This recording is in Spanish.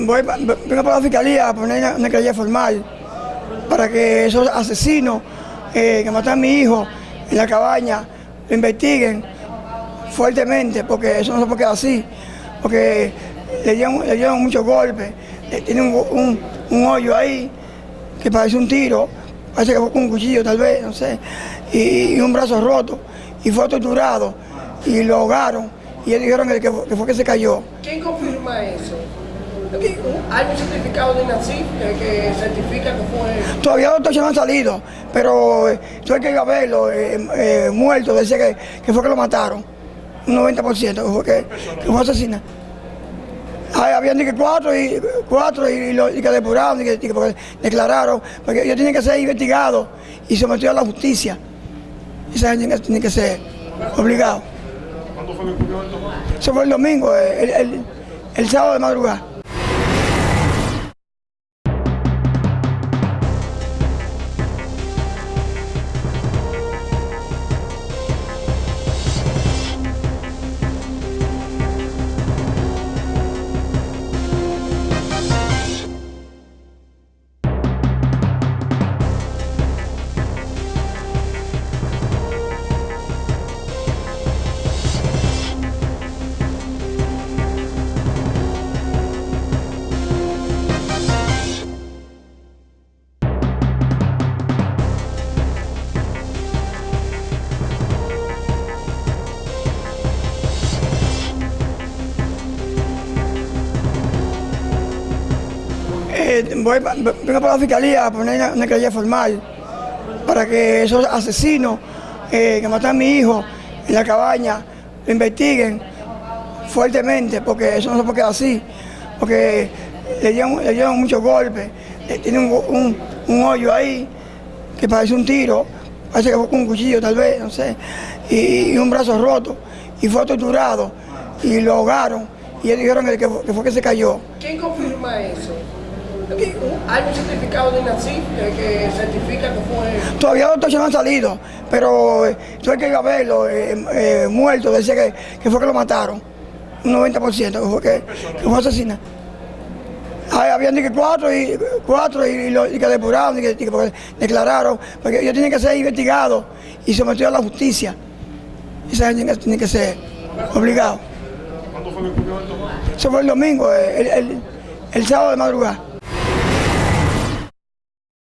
voy, vengo para la fiscalía a poner una, querella formal para que esos asesinos eh, que mataron a mi hijo en la cabaña lo investiguen fuertemente, porque eso no se puede quedar así, porque le dieron, le dieron muchos golpes, eh, tiene un, un, hoyo ahí que parece un tiro, parece que fue con un cuchillo tal vez, no sé, y, un brazo roto, y fue torturado, y lo ahogaron, y ellos dijeron que, que fue que se cayó. ¿Quién confirma eso? ¿Hay un certificado de INACIF que, certifica que fue...? Todavía los doctores no han salido, pero eh, tuve que ir a verlo, eh, eh, muerto, decía que, que, fue que lo mataron, un 90%, que fue que, que fue asesinado. habían que cuatro y cuatro y, lo, y que depuraron y que, que declararon, porque ellos tienen que ser investigados y sometidos a la justicia. Esa gente tiene que ser obligado. ¿Cuándo fue que ocurrió esto? Eso fue el domingo, el, el, el sábado de madrugada. Voy, vengo para la fiscalía a poner una, querella formal para que esos asesinos eh, que mataron a mi hijo en la cabaña lo investiguen fuertemente, porque eso no se puede quedar así, porque le dieron, le dieron muchos golpes, eh, tiene un, un, hoyo ahí que parece un tiro, parece que fue con un cuchillo tal vez, no sé, y, un brazo roto, y fue torturado, y lo ahogaron, y ellos dijeron que, que fue que se cayó. ¿Quién confirma eso? ¿Hay un certificado de INACIF que certifica que fue...? Todavía los doctores no han salido, pero eh, tuve que ir a verlo, eh, eh, muerto, decía que, que, fue que lo mataron, un 90%, que fue que, que fue asesinado. habían que cuatro y cuatro y, lo, y que depuraron y que, que, declararon, porque ellos tienen que ser investigados y sometidos a la justicia. Esa gente tiene que ser obligado. ¿Cuándo fue que ocurrió esto? Eso fue el domingo, el, el, el sábado de madrugada.